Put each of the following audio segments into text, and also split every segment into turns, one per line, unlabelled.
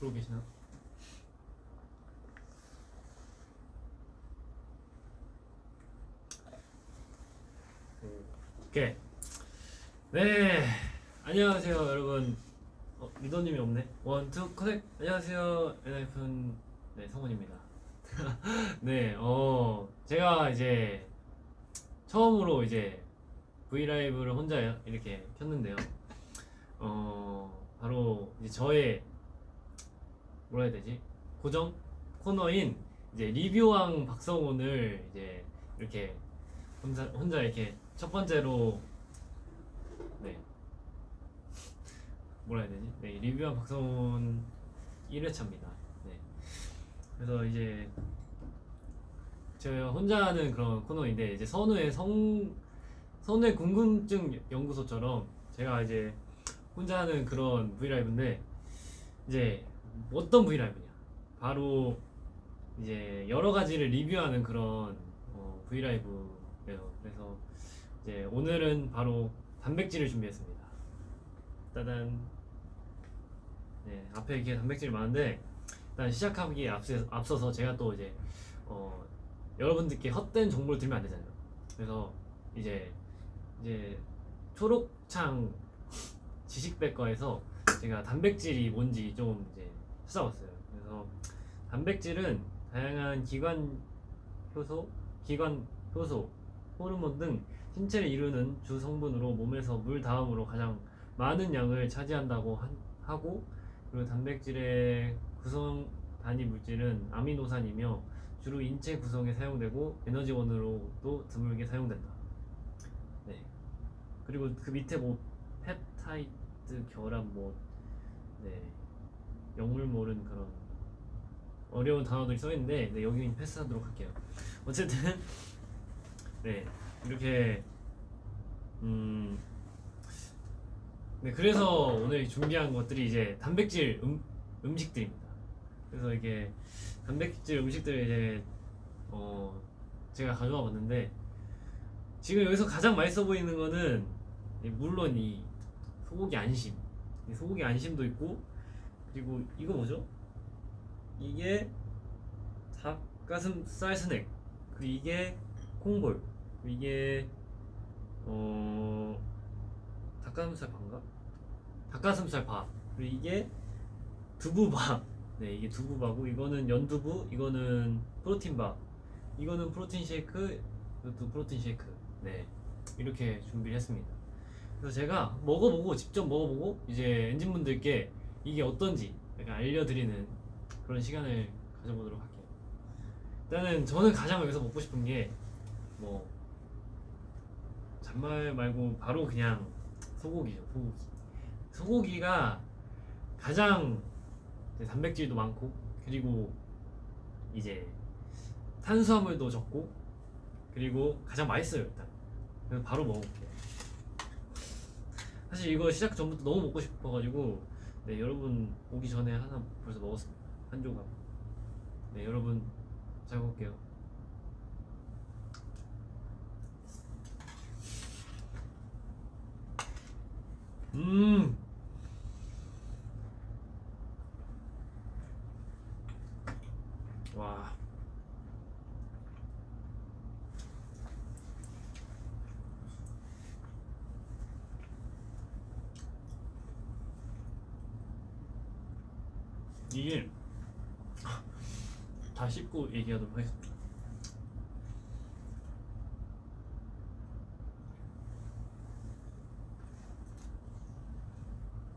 그러고 계시나? 오케이. 네. 안녕하세요, 여러분. 어, 리더님이 없네. One, two, connect. 안녕하세요, 엔하이픈 네 성훈입니다. 네, 어 제가 이제 처음으로 이제 V LIVE를 혼자 이렇게 켰는데요. 어 바로 이제 저의 뭐라 해야 되지? 고정 코너인 이제 리뷰왕 박성훈을 이제 이렇게 혼자 혼자 이렇게 첫 번째로 네. 뭐라 해야 되지? 네 리뷰왕 박성훈 1회차입니다. 네. 그래서 이제 제가 혼자 하는 그런 코너인데 이제 선우의 성 선우의 궁금증 연구소처럼 제가 이제 혼자 하는 그런 브이라이브인데 이제 어떤 브이라이브냐? 바로 이제 여러 가지를 리뷰하는 그런 어, 브이라이브예요. 그래서 이제 오늘은 바로 단백질을 준비했습니다. 따단. 네 앞에 이렇게 단백질이 많은데 일단 시작하기에 앞서, 앞서서 제가 또 이제 어, 여러분들께 헛된 정보를 들면 안 되잖아요. 그래서 이제 이제 초록창 지식백과에서 제가 단백질이 뭔지 좀 이제 찾아봤어요. 그래서 단백질은 다양한 기관 효소, 기관 효소, 호르몬 등 신체를 이루는 주 성분으로 몸에서 물 다음으로 가장 많은 양을 차지한다고 한- 하고 그리고 단백질의 구성 단위 물질은 아미노산이며 주로 인체 구성에 사용되고 에너지원으로도 드물게 사용된다. 네. 그리고 그 밑에 뭐 펩타이드 결합 뭐 네. 영물 모른 그런 어려운 단어들이 써 있는데 네, 여기는 패스하도록 할게요. 어쨌든 네 이렇게 음. 네 그래서 오늘 준비한 것들이 이제 단백질 음, 음식들입니다. 그래서 이게 단백질 음식들 이제 어 제가 가져와 봤는데 지금 여기서 가장 맛있어 보이는 거는 이 물론 이 소고기 안심 이 소고기 안심도 있고 그리고 이거 뭐죠? 이게 닭가슴살 스낵. 그리고 이게 콩볼. 그리고 이게 어 닭가슴살 반가? 닭가슴살 밥 그리고 이게 두부밥 네 이게 두부밥고 이거는 연두부 이거는 프로틴밥 이거는 프로틴 쉐이크 이것도 프로틴 쉐이크. 네 이렇게 준비를 했습니다. 그래서 제가 먹어보고 직접 먹어보고 이제 엔진분들께 이게 어떤지 약간 알려드리는 그런 시간을 가져보도록 할게요. 일단은 저는 가장 여기서 먹고 싶은 게 뭐 잔말 말고 바로 그냥 소고기죠 소고기. 소고기가 가장 단백질도 많고 그리고 이제 탄수화물도 적고 그리고 가장 맛있어요 일단. 그래서 바로 먹어볼게요. 사실 이거 시작 전부터 너무 먹고 싶어가지고 네 여러분 오기 전에 하나 벌써 먹었습니다 한 조각. 네 여러분 잘 먹을게요. 음 와. 이게 다 씹고 얘기하도록 하겠습니다.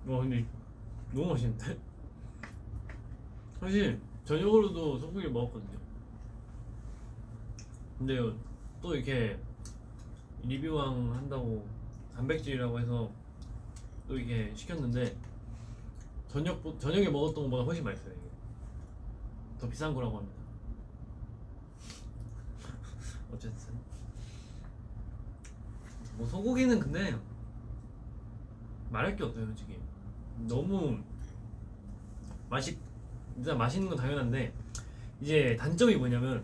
와 근데 너무 맛있는데? 사실 저녁으로도 소고기를 먹었거든요. 근데 또 이렇게 리뷰왕 한다고 단백질이라고 해서 또 이게 시켰는데 저녁 저녁에 먹었던 것보다 훨씬 맛있어요. 이게. 더 비싼 거라고 합니다. 어쨌든 뭐 소고기는 근데 말할 게 없어요, 솔직히. 너무 맛있 일단 맛있는 건 당연한데 이제 단점이 뭐냐면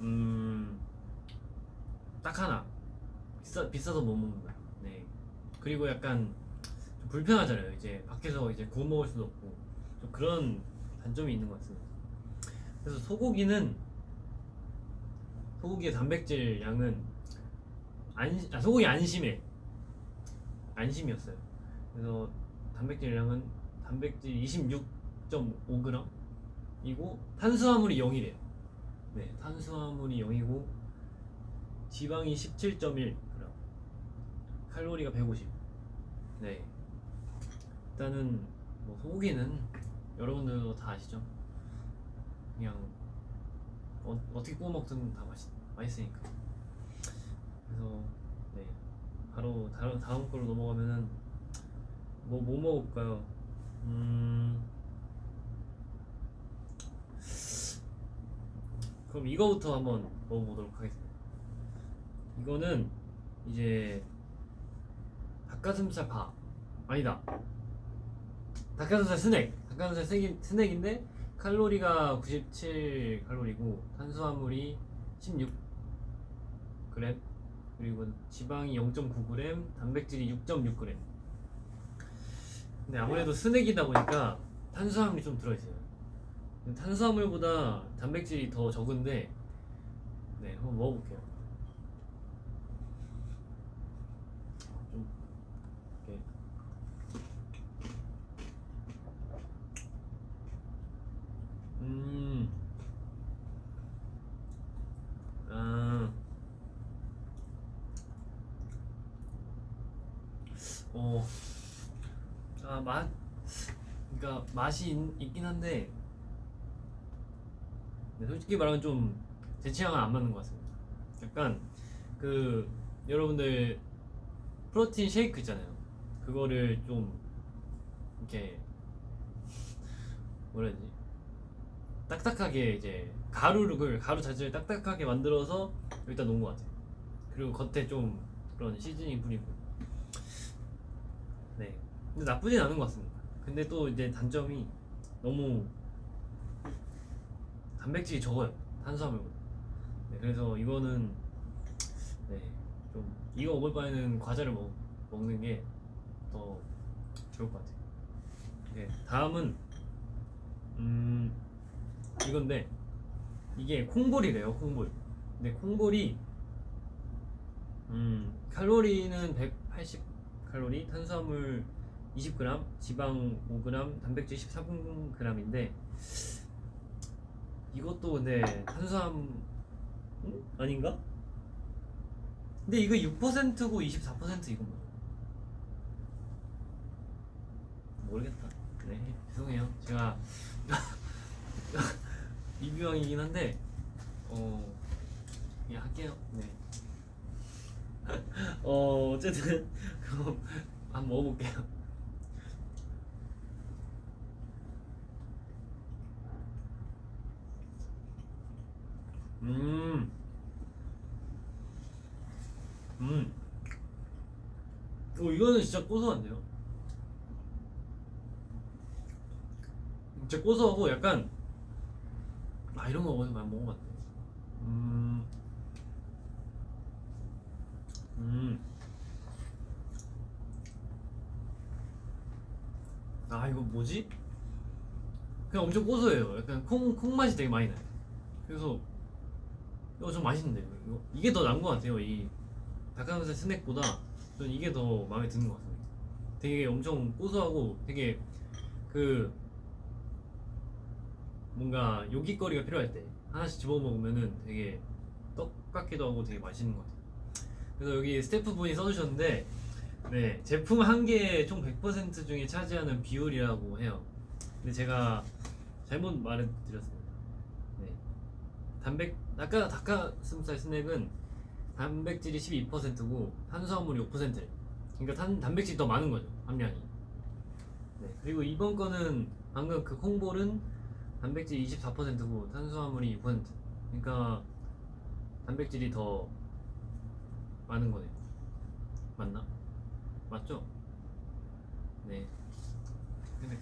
음. 딱 하나 비싸 비싸서 못 먹는다. 네. 그리고 약간 좀 불편하잖아요. 이제 밖에서 이제 구워 먹을 수도 없고 좀 그런 단점이 있는 것 같습니다. 그래서 소고기는 소고기의 단백질 양은 안 아, 소고기 안심해 안심이었어요. 그래서 단백질 양은 단백질 26.5g 이고 탄수화물이 0이래요. 네, 탄수화물이 0이고 지방이 17.1g 칼로리가 150. 네. 일단은 뭐 소고기는 여러분들도 다 아시죠? 그냥 어, 어떻게 구워 먹든 다 맛있 맛있으니까. 그래서 네 바로 다른 다음 걸로 넘어가면은 뭐뭐 먹을까요? 음 그럼 이거부터 한번 먹어보도록 하겠습니다. 이거는 이제 닭가슴살 밥 아니다 닭가슴살 스낵. 닭가슴살 스낵, 스낵인데 칼로리가 97 칼로리고 탄수화물이 16g 그리고 지방이 0.9g 단백질이 6.6g 근데 아무래도 스낵이다 보니까 탄수화물이 좀 들어있어요. 탄수화물보다 단백질이 더 적은데 네 한번 먹어볼게요 좀 이렇게 음. 아. 어. 아, 맛. 그러니까 맛이 있, 있긴 한데 네, 솔직히 말하면 좀 제 취향은 안 맞는 것 같습니다. 약간 그 여러분들 프로틴 쉐이크 있잖아요. 그거를 좀 이렇게 뭐라 해야 되지? 딱딱하게 이제 가루를 가루 자체를 딱딱하게 만들어서 여기다 놓은 것 같아요. 그리고 겉에 좀 그런 시즈닝 뿌리고. 네. 근데 나쁘진 않은 것 같습니다. 근데 또 이제 단점이 너무 단백질이 적어요. 탄수화물보다. 네, 그래서 이거는 네, 좀 이거 먹을 바에는 과자를 먹, 먹는 게 더 좋을 것 같아요. 네, 다음은 음 이건데 이게 콩볼이래요 콩볼 근데 콩볼이 음 칼로리는 180 칼로리 탄수화물 20g 지방 5g 단백질 13g인데 이것도 근데 탄수화물 음? 아닌가? 근데 이거 6%고 24% 이건 뭐야? 모르겠다 네 죄송해요 제가 리뷰왕이긴 한데 어 그냥 할게요. 네. 어 어쨌든 그럼 한번 먹어볼게요. 음. 음. 어 이거는 진짜 고소한데요. 진짜 고소하고 약간 아 이런 거 어디서 많이 먹어봤네. 음. 음. 아 이거 뭐지? 그냥 엄청 고소해요. 약간 콩, 콩 맛이 되게 많이 나요. 그래서 이거 좀 맛있는데요. 이거 이게 더 나은 것 같아요. 이 닭가슴살 스낵보다 전 이게 더 마음에 드는 것 같습니다. 되게 엄청 고소하고 되게 그 뭔가 요깃거리가 필요할 때 하나씩 집어 먹으면은 되게 떡 같기도 하고 되게 맛있는 것 같아요. 그래서 여기 스태프분이 써주셨는데 네 제품 한 개에 총 100% 중에 차지하는 비율이라고 해요. 근데 제가 잘못 말해드렸습니다. 네 단백 아까 닭가슴살 스낵은 단백질이 12%고 탄수화물이 5%래. 그러니까 탄, 단백질이 더 많은 거죠 함량이. 네 그리고 이번 거는 방금 그 콩볼은 단백질이 24%고 탄수화물이 6% 그러니까 단백질이 더 많은 거네요 맞나? 맞죠? 네 근데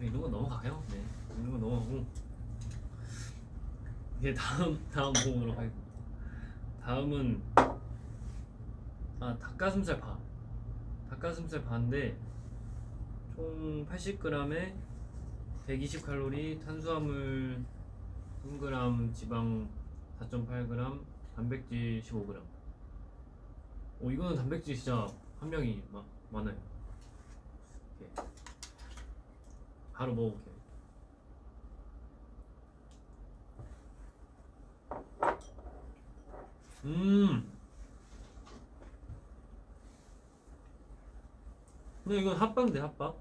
이런 건 넘어가요 네 이런 건 넘어가고 이제 다음 다음 보도록 하겠습니다 다음은 아 닭가슴살 밥 닭가슴살 반인데 총 80g에 120칼로리, 탄수화물 3g, 지방 4.8g, 단백질 15g. 오 이거는 단백질 진짜 함량이 마, 많아요. 이렇게. 바로 먹어볼게요. 음. 근데 이건 핫바인데 핫바?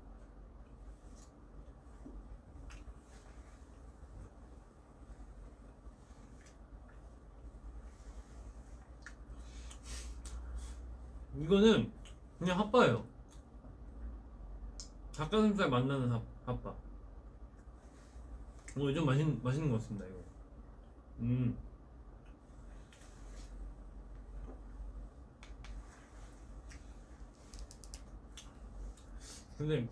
이거는 그냥 핫바예요. 닭가슴살 만나는 핫, 핫바. 어, 좀 맛있, 맛있는 것 같습니다, 이거. 음. 근데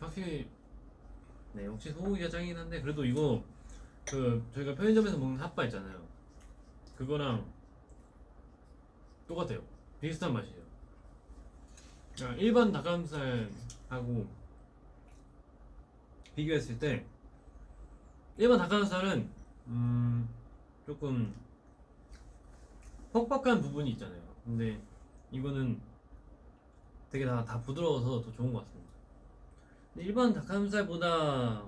확실히 네 역시 소고기가 짱이긴 한데 그래도 이거 그 저희가 편의점에서 먹는 핫바 있잖아요. 그거랑 똑같아요. 비슷한 맛이에요. 아, 일반 닭가슴살하고 비교했을 때 일반 닭가슴살은 음 조금 퍽퍽한 부분이 있잖아요. 근데 이거는 되게 다, 다 부드러워서 더 좋은 것 같습니다. 일반 닭가슴살보다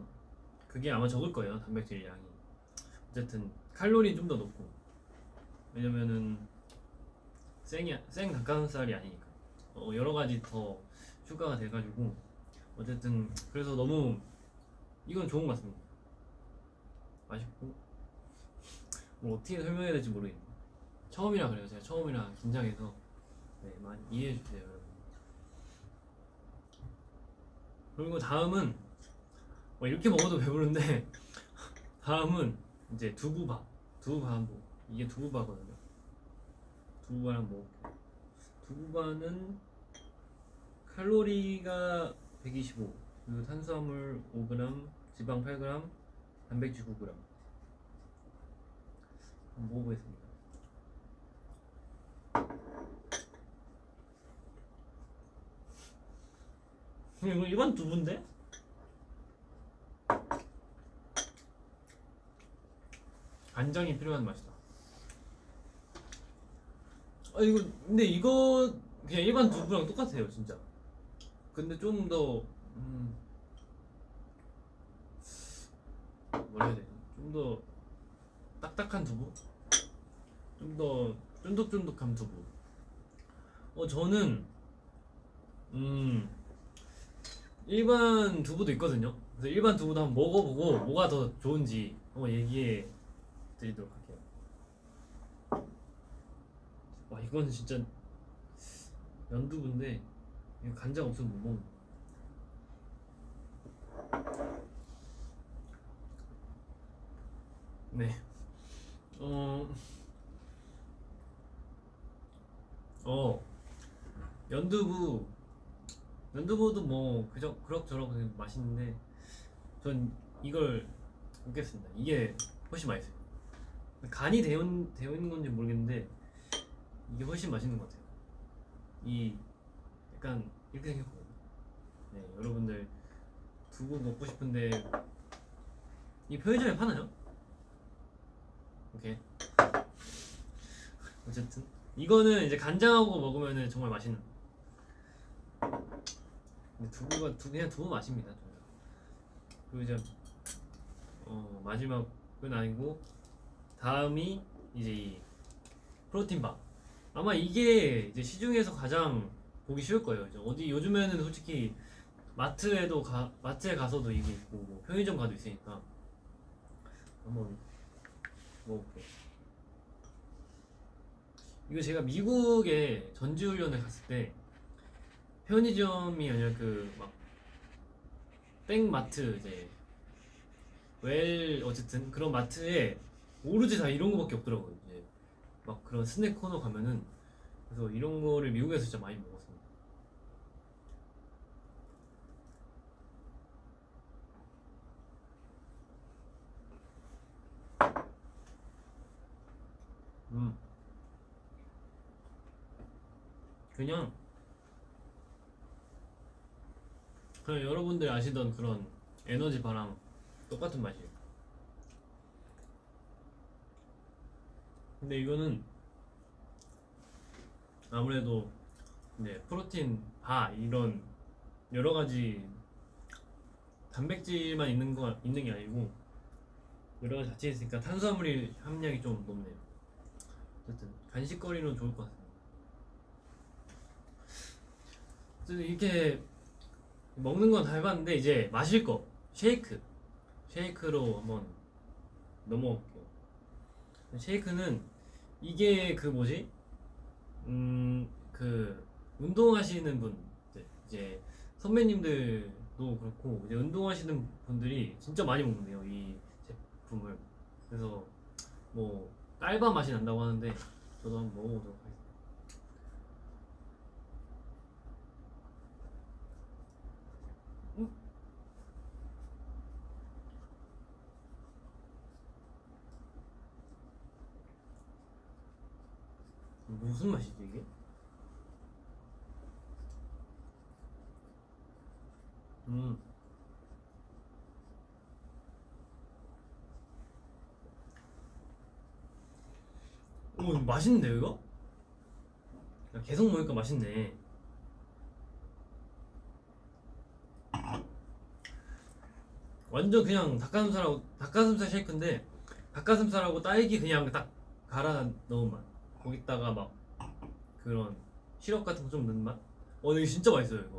그게 아마 적을 거예요 단백질 양이. 어쨌든 칼로리는 좀 더 높고 왜냐면은 생이 생 닭가슴살이 아니니까 어, 여러 가지 더 추가가 돼가지고 어쨌든 그래서 너무 이건 좋은 것 같습니다. 맛있고 뭐 어떻게 설명해야 될지 모르겠네요. 처음이라 그래요. 제가 처음이라 긴장해서 네, 많이 이해해 주세요, 여러분. 그리고 다음은 뭐 이렇게 먹어도 배부른데 다음은 이제 두부밥. 두부밥 한번 이게 두부밥거든요. 두부밥 한번 먹을게요. 두부밥은 칼로리가 125 그리고 탄수화물 5g 지방 8g 단백질 9g 한번 먹어보겠습니다 이거 일반 두부인데? 간장이 필요한 맛이다. 아 이거 근데 이거 그냥 일반 두부랑 똑같아요 진짜. 근데 좀 더 음, 뭐라 해야 되지? 좀더 딱딱한 두부? 좀 더 쫀득쫀득한 두부. 어 저는 음 일반 두부도 있거든요. 그래서 일반 두부도 한번 먹어보고 뭐가 더 좋은지 한번 얘기해 드리도록 할게요. 와 이건 진짜 연두부인데 이거 간장 없으면 못 먹는. 네. 어. 어. 연두부 연두부도 뭐 그저 그럭저럭 맛있는데 전 이걸 먹겠습니다. 이게 훨씬 맛있어요. 간이 되어, 되어 있는 건지 모르겠는데 이게 훨씬 맛있는 것 같아요. 이 약간 이렇게 생겼거든요. 네, 여러분들 두부 먹고 싶은데 이 편의점에 파나요? 오케이. 어쨌든 이거는 이제 간장하고 먹으면 정말 맛있는. 근데 두부가 두 그냥 두부 맛입니다. 저는. 그리고 이제 어, 마지막은 아니고 다음이 이제 이 프로틴 밥. 아마 이게 이제 시중에서 가장 보기 쉬울 거예요. 이제 어디 요즘에는 솔직히 마트에도 가 마트에 가서도 이게 있고 뭐 편의점 가도 있으니까 한번 먹어볼게요. 이거 제가 미국에 전지훈련을 갔을 때 편의점이 아니라 그막 땡마트 이제 웰 어쨌든 그런 마트에 오로지 다 이런 거밖에 없더라고요. 이제 막 그런 스낵 코너 가면은 그래서 이런 거를 미국에서 진짜 많이 먹었습니다. 음. 그냥 그냥 여러분들이 아시던 그런 에너지 바랑 똑같은 맛이에요. 근데 이거는 아무래도 네, 프로틴, 바 이런 여러 가지 단백질만 있는 거 있는 게 아니고 여러 가지 같이 있으니까 탄수화물이 함량이 좀 높네요. 어쨌든 간식거리는 좋을 것 같습니다. 어쨌든 이렇게 먹는 건 다 해봤는데 이제 마실 거 쉐이크 쉐이크로 한번 넘어갈게요. 쉐이크는 이게 그 뭐지? 음 그 운동하시는 분들 이제 선배님들도 그렇고 이제 운동하시는 분들이 진짜 많이 먹는데요 이 제품을 그래서 뭐 딸바 맛이 난다고 하는데 저도 한번 먹어보도록 하겠습니다. 무슨 맛이지 이게? 음. 오 맛있는데 이거? 야, 계속 먹으니까 맛있네. 완전 그냥 닭가슴살하고 닭가슴살 쉐이크인데 닭가슴살하고 딸기 그냥 딱 갈아 넣은 맛. 거기다가 막 그런 시럽 같은 거 좀 넣은 맛. 어, 이거 진짜 맛있어요 이거.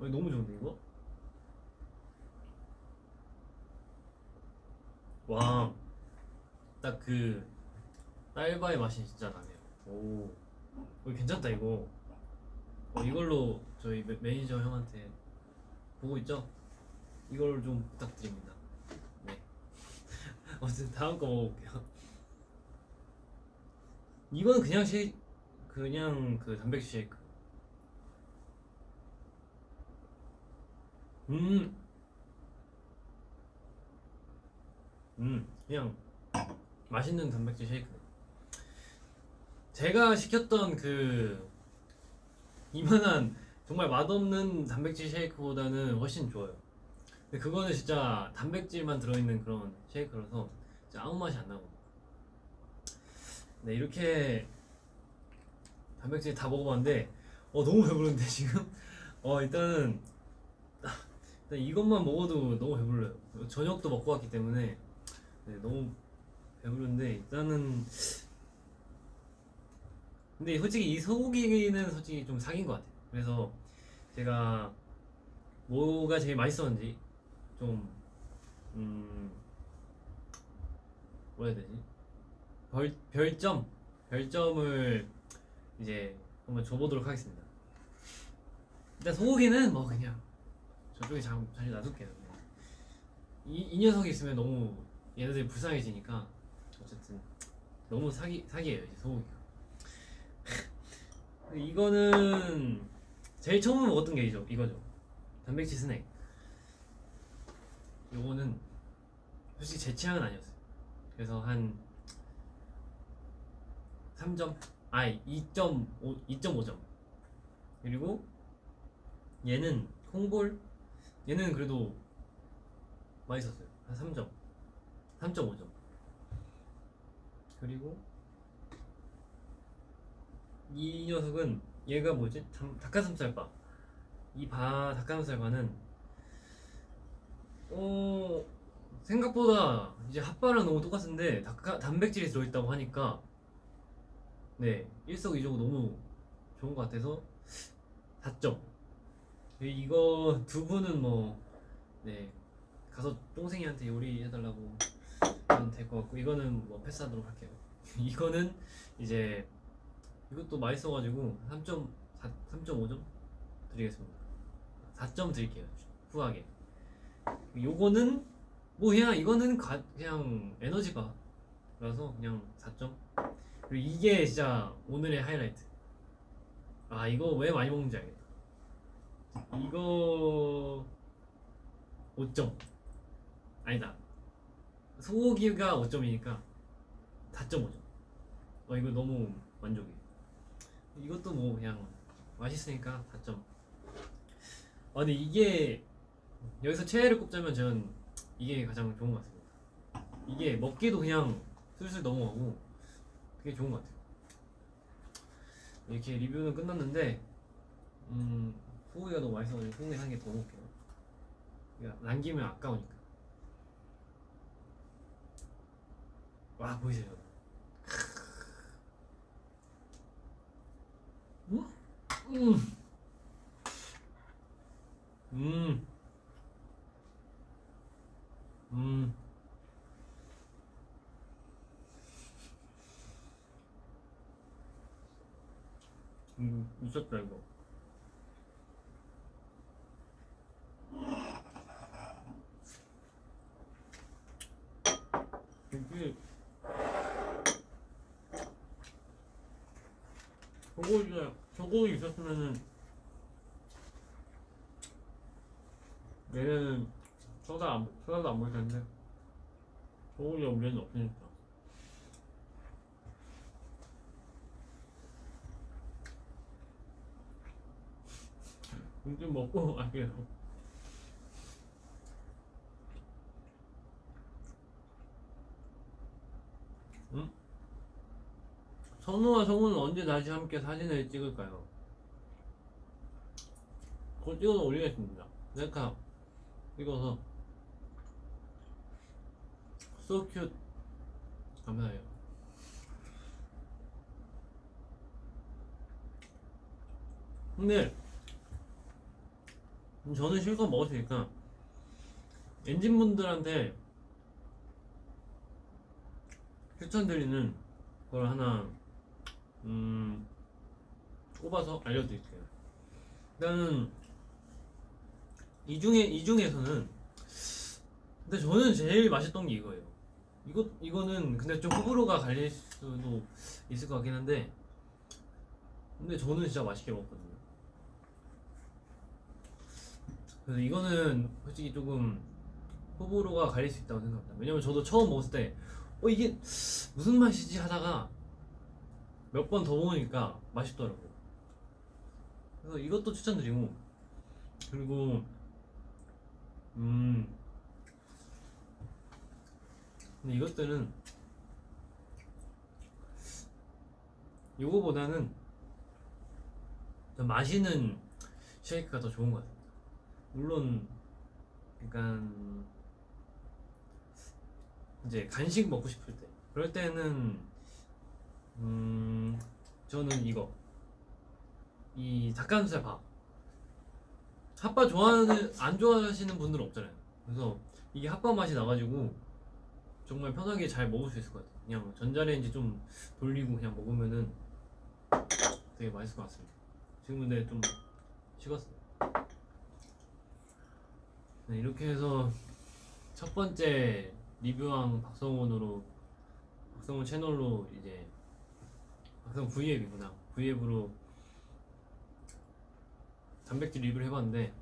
어, 너무 좋은데 이거? 와, 딱 그 딸바의 맛이 진짜 나네요. 오, 어, 괜찮다 이거. 어, 이걸로 저희 매, 매니저 형한테 보고 있죠? 이걸 좀 부탁드립니다. 네. 어쨌든 다음 거 먹어볼게요. 이거는 그냥 쉐이 그냥 그 단백질 쉐이크. 음, 음, 그냥 맛있는 단백질 쉐이크. 제가 시켰던 그 이만한 정말 맛없는 단백질 쉐이크보다는 훨씬 좋아요. 근데 그거는 진짜 단백질만 들어있는 그런 쉐이크라서 아무 맛이 안 나고. 네 이렇게 단백질 다 먹어봤는데 어 너무 배부른데 지금? 어 일단은 일단 이것만 먹어도 너무 배불러요. 저녁도 먹고 왔기 때문에 네, 너무 배부른데 일단은 근데 솔직히 이 소고기는 솔직히 좀 사귄 것 같아요. 그래서 제가 뭐가 제일 맛있었는지 좀 음, 뭐라 해야 되지 별, 별점 별점을 이제 한번 줘보도록 하겠습니다. 일단 소고기는 뭐 그냥 저쪽에 자, 자리 놔둘게요. 그냥. 이, 이 녀석이 있으면 너무 얘네들이 불쌍해지니까 어쨌든 너무 사기 사기예요 이제 소고기가. 이거는 제일 처음 먹었던 게 이죠 이거죠. 단백질 스낵. 요거는 솔직히 제 취향은 아니었어요. 그래서 한 3점? 아니 2.5 2.5점. 그리고 얘는 콩볼 얘는 그래도 맛있었어요. 한 3점. 3.5점. 그리고 이 녀석은 얘가 뭐지? 닭- 닭가슴살바. 이 바 닭가슴살바는 어 생각보다 이제 핫바랑 너무 똑같은데 닭가, 단백질이 들어있다고 하니까 네 일석이조고 너무 좋은 것 같아서 4점 이거 두 분은 뭐 네 가서 똥생이한테 요리해달라고 하면 될 것 같고 이거는 뭐 패스하도록 할게요. 이거는 이제 이것도 맛있어가지고 3점 3.5점 드리겠습니다. 4점 드릴게요 후하게. 요거는 뭐 그냥 이거는 가, 그냥 에너지바라서 그냥 4점 그리고 이게 진짜 오늘의 하이라이트. 아 이거 왜 많이 먹는지 알겠다. 이거 5점. 아니다. 소고기가 5점이니까 4.5점 어 이거 너무 만족이 이것도 뭐 그냥 맛있으니까 4점. 아 근데 이게 여기서 최애를 꼽자면 저는 이게 가장 좋은 것 같습니다. 이게 먹기도 그냥 슬슬 넘어가고 되게 좋은 것 같아요. 이렇게 리뷰는 끝났는데 음 소고기가 너무 맛있어가지고 소고기 한개 더 먹을게요. 남기면 아까우니까. 와 보이세요? 음, 음, 음, 음. 음, 미쳤다 이거. 이게 저거 저거 있었으면은 얘네는 소다 안 먹을 텐데 저거가 우리는 없으니까. 좀 먹고 갈게요. 응? 선우와 성우는 언제 다시 함께 사진을 찍을까요? 그거 찍어서 올리겠습니다. 셀카 찍어서 so cute 감사해요. 근데 저는 실컷 먹었으니까 엔진분들한테 추천드리는 걸 하나 음 꼽아서 알려드릴게요. 일단은 이 중에 이 중에서는 근데 저는 제일 맛있던 게 이거예요. 이거 이거는 근데 좀 호불호가 갈릴 수도 있을 것 같긴 한데 근데 저는 진짜 맛있게 먹었거든요. 그래서 이거는 솔직히 조금 호불호가 갈릴 수 있다고 생각합니다. 왜냐면 저도 처음 먹었을 때, 어, 이게 무슨 맛이지 하다가 몇 번 더 먹으니까 맛있더라고요. 그래서 이것도 추천드리고, 그리고, 음, 근데 이것들은 이거보다는 좀 마시는 쉐이크가 더 좋은 것 같아요. 물론 약간 이제 간식 먹고 싶을 때. 그럴 때는 음 저는 이거. 이 닭가슴살 밥. 핫바 좋아하는 안 좋아하시는 분들 은 없잖아요. 그래서 이게 핫바 맛이 나가지고 정말 편하게 잘 먹을 수 있을 것 같아요. 그냥 전자레인지 좀 돌리고 그냥 먹으면은 되게 맛있을 것 같습니다. 지금 근데 좀 식었어요 네, 이렇게 해서 첫 번째 리뷰왕 박성훈으로 박성훈 채널로 이제 박성훈 V앱이구나 V앱으로 단백질 리뷰를 해봤는데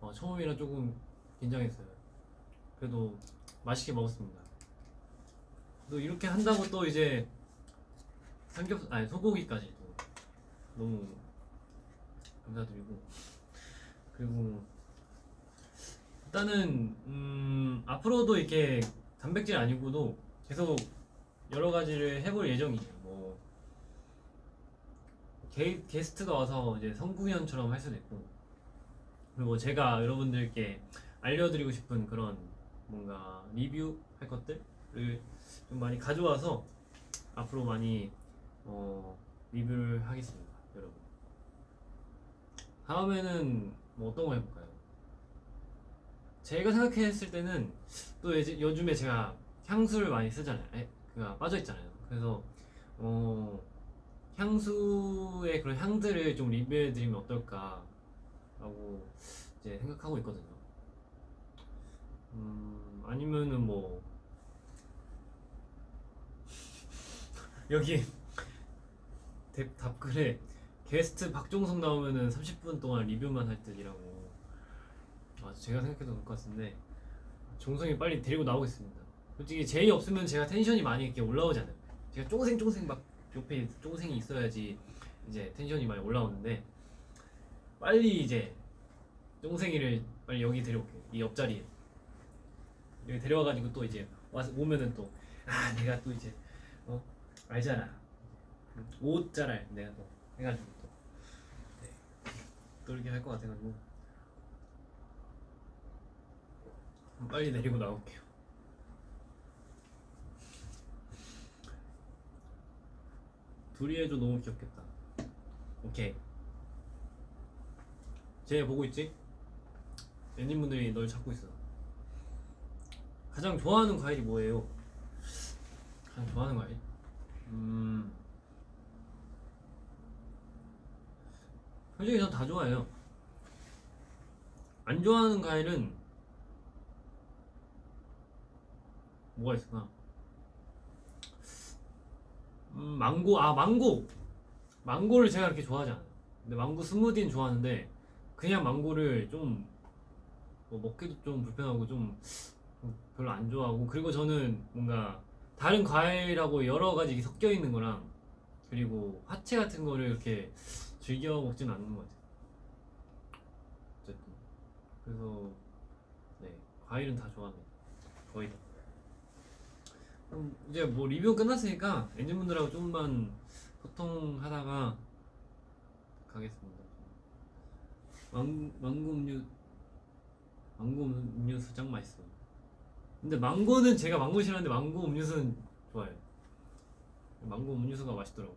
어, 처음이라 조금 긴장했어요. 그래도 맛있게 먹었습니다. 또 이렇게 한다고 또 이제 삼겹 아니 소고기까지 또 너무 감사드리고 그리고 일단은 음, 앞으로도 이렇게 단백질 아니고도 계속 여러 가지를 해볼 예정이에요. 뭐 게, 게스트가 와서 이제 성구현처럼 할 수도 있고 그리고 제가 여러분들께 알려드리고 싶은 그런 뭔가 리뷰 할 것들을 좀 많이 가져와서 앞으로 많이 어, 리뷰를 하겠습니다, 여러분. 다음에는 뭐 어떤 거 해볼까요? 제가 생각했을 때는 또 이제 요즘에 제가 향수를 많이 쓰잖아요. 에, 그가 빠져 있잖아요. 그래서 어, 향수의 그런 향들을 좀 리뷰해드리면 어떨까라고 이제 생각하고 있거든요. 음, 아니면은 뭐 여기 답- 답글에 게스트 박종석 나오면은 30분 동안 리뷰만 할 듯이라고 아 제가 생각해도 그럴 것 같은데 종성이 빨리 데리고 나오겠습니다. 솔직히 제이 없으면 제가 텐션이 많이 이렇게 올라오지 않아요. 제가 쫑생쫑생 막 옆에 쫑생이 있어야지 이제 텐션이 많이 올라오는데 빨리 이제 쫑생이를 빨리 여기 데려올게 이 옆자리에. 여기 데려와가지고 또 이제 와서 오면은 또 아 내가 또 이제 어 알잖아. 옷 잘 알 내가 또 해가지고 또, 네. 또 이렇게 할 것 같아가지고 빨리 내리고 나올게요. 둘이 해도 너무 귀엽겠다. 오케이. 쟤 보고 있지? 애님분들이 널 찾고 있어. 가장 좋아하는 과일이 뭐예요? 가장 좋아하는 과일? 음. 솔직히 전 다 좋아해요. 안 좋아하는 과일은 뭐가 있을까? 음, 망고 아 망고. 망고를 제가 그렇게 좋아하지 않아요. 근데 망고 스무디는 좋아하는데 그냥 망고를 좀 뭐 먹기도 좀 불편하고 좀 별로 안 좋아하고 그리고 저는 뭔가 다른 과일하고 여러 가지 섞여 있는 거랑 그리고 화채 같은 거를 이렇게 즐겨 먹지는 않는 것 같아요. 어쨌든. 그래서 네 과일은 다 좋아합니다. 거의 다 그럼 이제 뭐 리뷰 끝났으니까 엔진분들하고 조금만 소통하다가 가겠습니다. 망, 망고 음료 망고 음료수 짱 맛있어. 근데 망고는 제가 망고 싫어하는데 망고 음료수는 좋아요. 망고 음료수가 맛있더라고.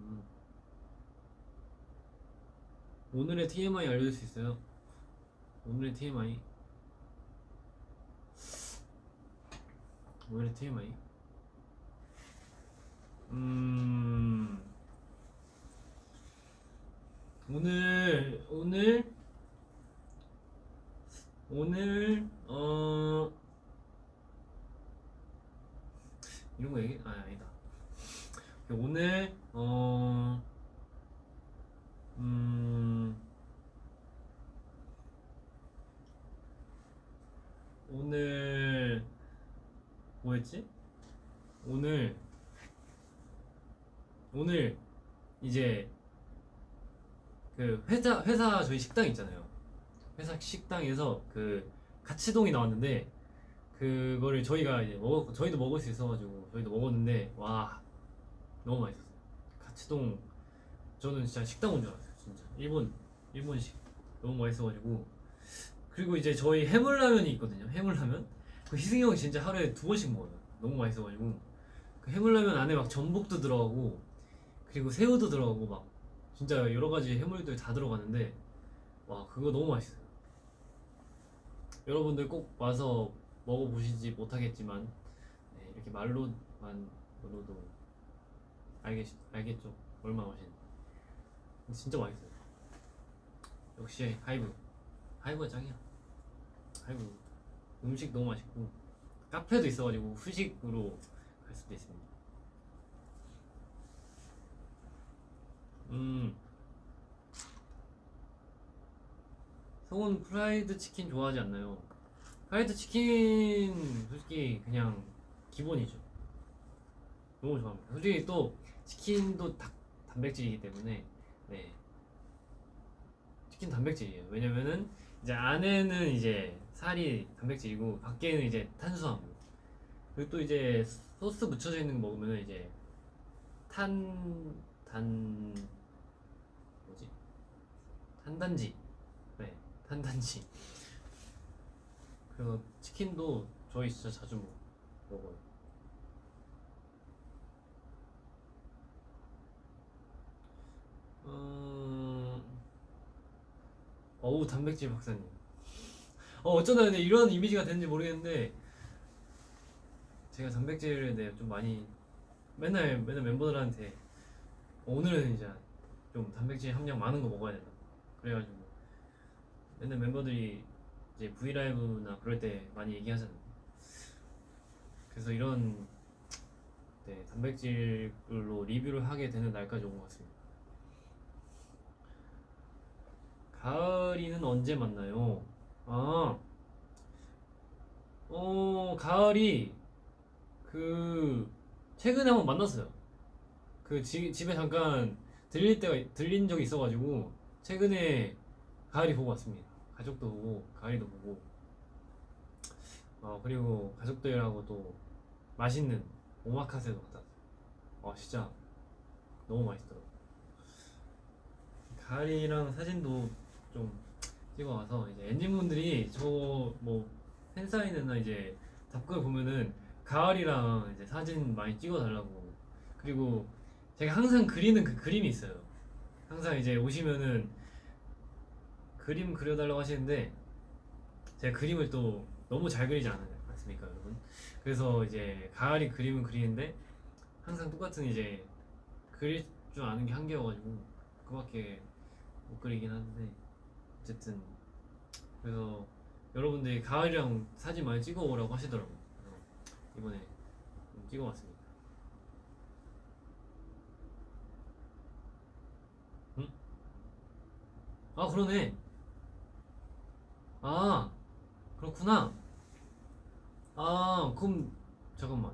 음. 오늘의 TMI 알려줄 수 있어요? 오늘의 TMI 오늘의 TMI 음 오늘 오늘 오늘 어 이런 거 얘기 아 아니다. 오늘 어 음, 오늘 뭐였지? 오늘 오늘 이제 그 회사 회사 저희 식당 있잖아요. 회사 식당에서 그 가치동이 나왔는데 그거를 저희가 이제 먹 저희도 먹을 수 있어가지고 저희도 먹었는데 와 너무 맛있었어요. 가치동 저는 진짜 식당 온 줄 알았어요. 진짜 일본 일본식 너무 맛있어가지고 그리고 이제 저희 해물라면이 있거든요. 해물라면 그 희승이 형이 진짜 하루에 두 번씩 먹어요. 너무 맛있어가지고 그 해물라면 안에 막 전복도 들어가고 그리고 새우도 들어가고 막 진짜 여러 가지 해물들 다 들어가는데 와 그거 너무 맛있어요. 여러분들 꼭 와서 먹어보시지 못하겠지만 네, 이렇게 말로만 으로도 알겠 알겠죠 얼마나 맛있는지. 진짜 맛있어요. 역시 하이브. 하이브가 짱이야. 하이브. 음식 너무 맛있고 카페도 있어가지고 후식으로 갈 수도 있습니다. 음. 성훈 프라이드 치킨 좋아하지 않나요? 프라이드 치킨 솔직히 그냥 기본이죠. 너무 좋아합니다. 솔직히 또 치킨도 닭 단백질이기 때문에 네. 치킨 단백질이에요. 왜냐면은 이제 안에는 이제 살이 단백질이고 밖에는 이제 탄수화물. 그리고 또 이제 소스 묻혀져 있는 거 먹으면은 이제 탄, 단, 뭐지? 탄단지. 네, 탄단지. 그래서 치킨도 저희 진짜 자주 먹- 먹어요. 음... 어우 단백질 박사님. 어 어쩌다 근데 이런 이미지가 되는지 모르겠는데 제가 단백질에 대해 좀 많이 맨날 맨날 멤버들한테 오늘은 이제 좀 단백질 함량 많은 거 먹어야 된다. 그래가지고 맨날 멤버들이 이제 V 라이브나 그럴 때 많이 얘기하잖아요. 그래서 이런 네, 단백질로 리뷰를 하게 되는 날까지 온 것 같습니다. 가을이는 언제 만나요? 아, 어, 가을이 그 최근에 한번 만났어요. 그 지- 집에 잠깐 들릴 때가 들린 적이 있어가지고 최근에 가을이 보고 왔습니다. 가족도 보고 가을이도 보고 어 그리고 가족들하고 또 맛있는 오마카세도 왔어요. 어 진짜 너무 맛있더라고. 가을이랑 사진도 좀 찍어와서 이제 엔진분들이 저 뭐 팬사인회나 이제 답글 보면은 가을이랑 이제 사진 많이 찍어달라고 그리고 제가 항상 그리는 그 그림이 있어요. 항상 이제 오시면은 그림 그려달라고 하시는데 제가 그림을 또 너무 잘 그리지 않- 않습니까, 여러분? 그래서 이제 가을이 그림은 그리는데 항상 똑같은 이제 그릴 줄 아는 게 한계여가지고 그밖에 못 그리긴 하는데 어쨌든 그래서 여러분들이 가을이랑 사진 많이 찍어오라고 하시더라고요. 이번에 좀 찍어왔습니다. 응? 아 그러네. 아 그렇구나. 아 그럼 잠깐만.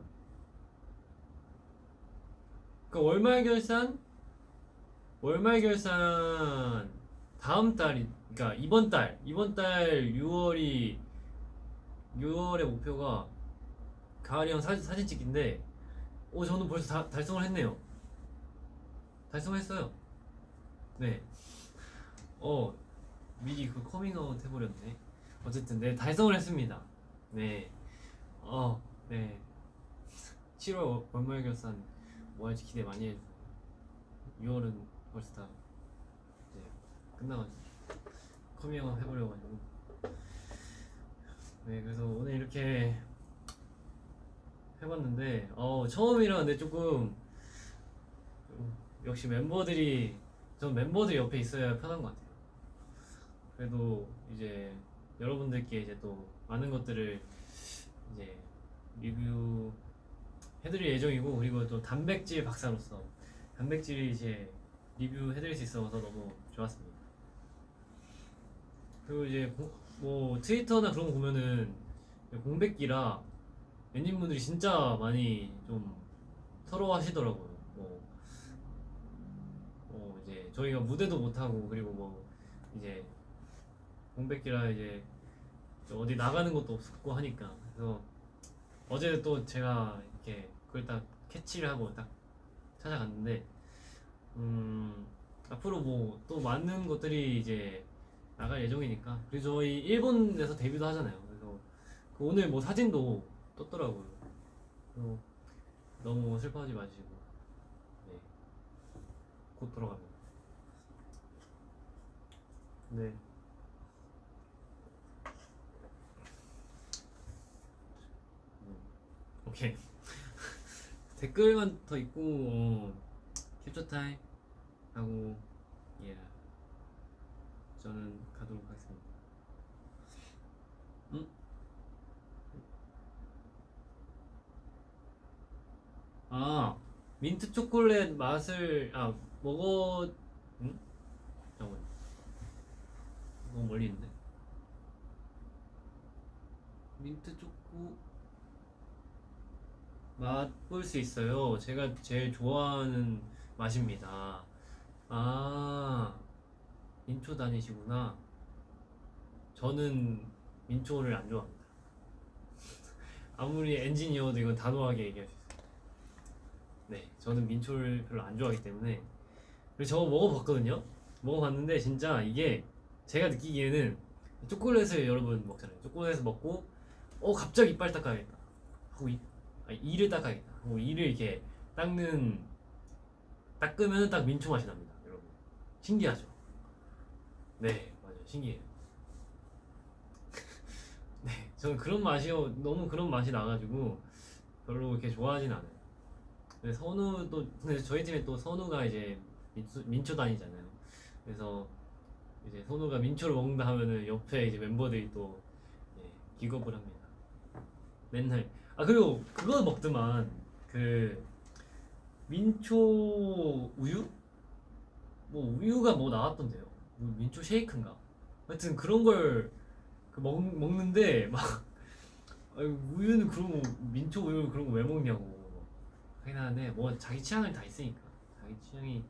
그 월말 결산 월말 결산 다음 달이 그러니까 이번 달 이번 달 6월이 6월의 목표가 가을이랑 사진, 사진 찍기인데 오 저는 벌써 다, 달성을 했네요. 달성을 했어요. 네어 미리 그 커밍아웃 해버렸네. 어쨌든 네 달성을 했습니다. 네어네. 7월 월말 결산 뭐 할지 기대 많이 해주세요. 6월은 벌써 다 이제 끝나가지고 커밍아웃 해버려가지고 네 그래서 오늘 이렇게 해봤는데 어 처음이라 근데 조금 좀 역시 멤버들이 전 멤버들이 옆에 있어야 편한 것 같아요 그래도 이제 여러분들께 이제 또 많은 것들을 이제 리뷰 해드릴 예정이고 그리고 또 단백질 박사로서 단백질이 이제 리뷰 해드릴 수 있어서 너무 좋았습니다. 그리고 이제 고- 뭐 트위터나 그런 거 보면은 공백기라 엔진분들이 진짜 많이 좀 서러워하시더라고요. 뭐, 뭐 이제 저희가 무대도 못 하고 그리고 뭐 이제 공백기라 이제 좀 어디 나가는 것도 없고 하니까 그래서 어제 또 제가 이렇게 그걸 딱 캐치를 하고 딱 찾아갔는데 음 앞으로 뭐 또 많은 것들이 이제 나갈 예정이니까. 그리고 저희 일본에서 데뷔도 하잖아요. 그래서 그 오늘 뭐 사진도 떴더라고요. 너무 슬퍼하지 마시고 네. 곧 돌아갑니다. 네. 음, 오케이. 댓글만 더 있고 어, 캡처 타임 하고 예 저는 가도록 하겠습니다. 음? 아 민트 초콜릿 맛을 아 먹어 응? 잠깐 너무 멀리 있는데 민트 초코 맛볼 수 있어요. 제가 제일 좋아하는 맛입니다. 아, 민초 다니시구나. 저는 민초를 안 좋아합니다. 아무리 엔지니어도 이건 단호하게 얘기할 수 있어요. 네, 저는 민초를 별로 안 좋아하기 때문에. 그리고 저거 먹어봤거든요. 먹어봤는데 진짜 이게 제가 느끼기에는 초콜릿을 여러분 먹잖아요. 초콜릿을 먹고 어 갑자기 이빨 닦아야겠다. 하고 이, 아, 이를 닦아야겠다. 하고 이를 이렇게 닦는 닦으면 딱 민초 맛이 납니다, 여러분. 신기하죠? 네, 맞아요. 신기해요. 네, 저는 그런 맛이요. 너무 그런 맛이 나가지고 별로 그렇게 좋아하진 않아요. 근데 선우도 근데 저희 팀에 또 선우가 이제 민초, 민초 다니잖아요. 그래서 이제 선우가 민초를 먹는다 하면은 옆에 이제 멤버들이 또 예, 기겁을 합니다. 맨날 아 그리고 그거 먹더만 그 민초 우유? 뭐 우유가 뭐 나왔던데요. 뭐 민초 쉐이크인가? 하여튼 그런 걸그 먹, 먹는데 막 우유는 그런 거 민초 우유 그런 거 왜 먹냐고 하긴 하는데 뭐 자기 취향을 다 있으니까 자기 취향이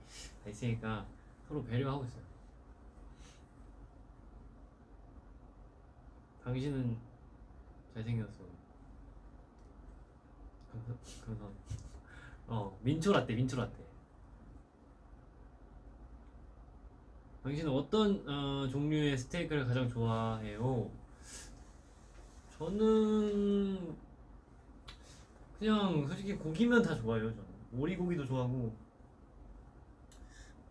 다 있으니까 서로 배려하고 있어요. 당신은 잘생겼어. 감사. 어 민초 라떼 민초 라떼. 당신은 어떤 어, 종류의 스테이크를 가장 좋아해요? 저는 그냥 솔직히 고기면 다 좋아해요. 저는 오리고기도 좋아하고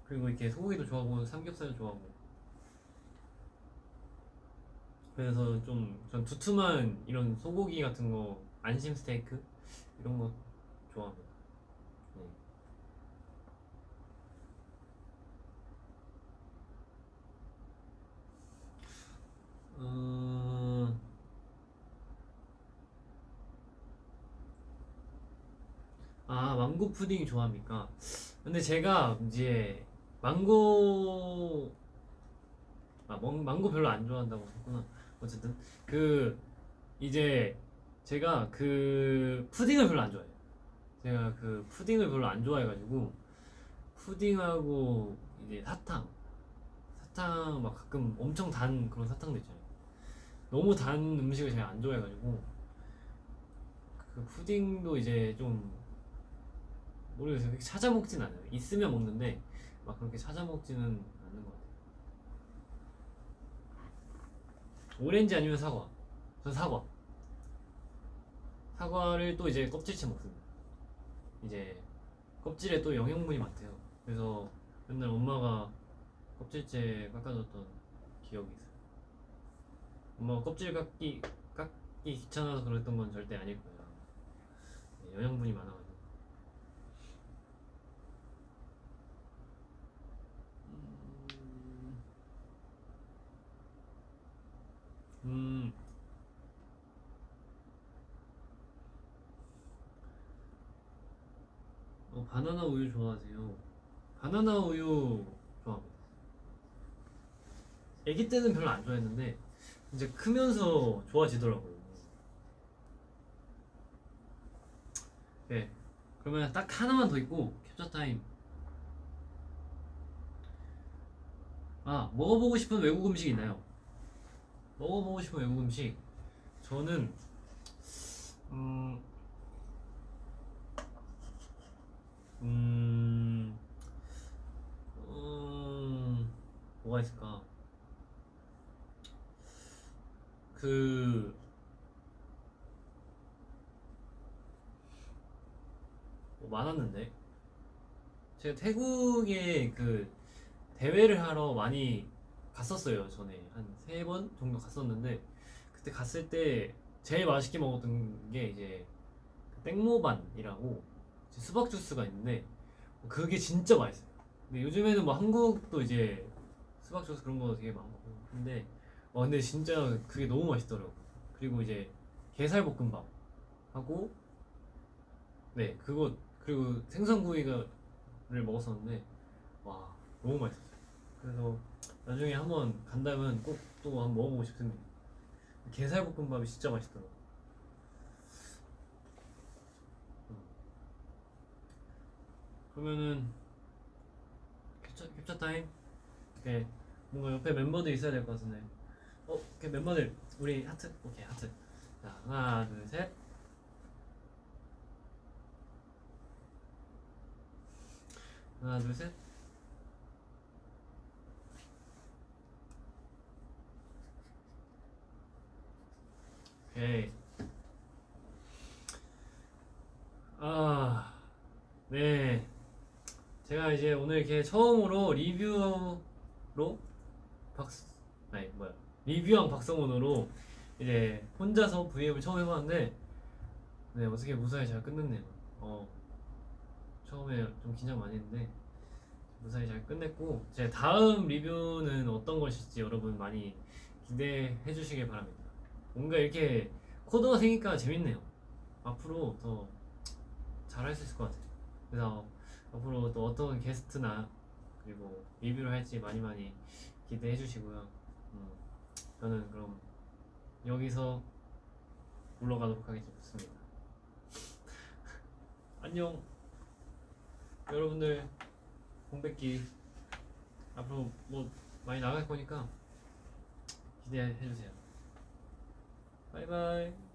그리고 이렇게 소고기도 좋아하고 삼겹살도 좋아하고 그래서 좀 전 두툼한 이런 소고기 같은 거 안심 스테이크 이런 거 좋아합니다. 네. 어... 아 망고 푸딩 좋아합니까? 근데 제가 이제 망고 아 망, 망고 별로 안 좋아한다고 했구나. 어쨌든 그 이제 제가 그 푸딩을 별로 안 좋아해요. 제가 그 푸딩을 별로 안 좋아해가지고 푸딩하고 이제 사탕 사탕 막 가끔 엄청 단 그런 사탕도 있잖아요 너무 단 음식을 제가 안 좋아해가지고 그 푸딩도 이제 좀 모르겠어요. 찾아 먹진 않아요. 있으면 먹는데 막 그렇게 찾아 먹지는 않는 것 같아요. 오렌지 아니면 사과. 전 사과. 사과를 또 이제 껍질째 먹습니다. 이제 껍질에 또 영양분이 많대요. 그래서 맨날 엄마가 껍질째 깎아줬던 기억이 있어요 엄마가 껍질 깎기 깎기 귀찮아서 그랬던 건 절대 아닐 거예요 네, 영양분이 많아가지고 음, 음 어, 바나나 우유 좋아하세요? 바나나 우유 좋아합니다. 아기 때는 별로 안 좋아했는데 이제 크면서 좋아지더라고요. 네, 그러면 딱 하나만 더 있고 캡처 타임. 아 먹어보고 싶은 외국 음식 있나요? 먹어보고 싶은 외국 음식 저는 음. 음, 음, 뭐가 있을까? 그, 뭐 많았는데? 제가 태국에 그 대회를 하러 많이 갔었어요, 전에. 한 세 번 정도 갔었는데, 그때 갔을 때 제일 맛있게 먹었던 게 이제 그 땡모반이라고 수박 주스가 있는데 그게 진짜 맛있어요. 근데 요즘에는 뭐 한국도 이제 수박 주스 그런 거 되게 많고 근데 와 근데 진짜 그게 너무 맛있더라고. 그리고 이제 게살 볶음밥 하고 네 그거 그리고 생선구이를 먹었었는데 와 너무 맛있었어요. 그래서 나중에 한번 간다면 꼭 또 한번 먹어보고 싶습니다. 게살 볶음밥이 진짜 맛있더라고. 그러면은 캡처, 캡처 타임? 오케이 뭔가 옆에 멤버들 있어야 될 것 같은데 어? 오케이 멤버들 우리 하트 오케이 하트 자 하나 둘 셋 하나 둘 셋 오케이 아 네. 제가 이제 오늘 이렇게 처음으로 리뷰로 리뷰왕 박성훈으로 이제 혼자서 V앱을 처음 해봤는데 네 어떻게 무사히 잘 끝냈네요. 어 처음에 좀 긴장 많이 했는데 무사히 잘 끝냈고 제 다음 리뷰는 어떤 것일지 여러분 많이 기대해 주시길 바랍니다. 뭔가 이렇게 코드가 생기니까 재밌네요. 앞으로 더 잘할 수 있을 것 같아요. 그래서 앞으로 또 어떤 게스트나 그리고 리뷰를 할지 많이 많이 기대해 주시고요. 음, 저는 그럼 여기서 물러가도록 하겠습니다. 안녕. 여러분들 공백기 앞으로 뭐 많이 나갈 거니까 기대해 주세요. 바이바이.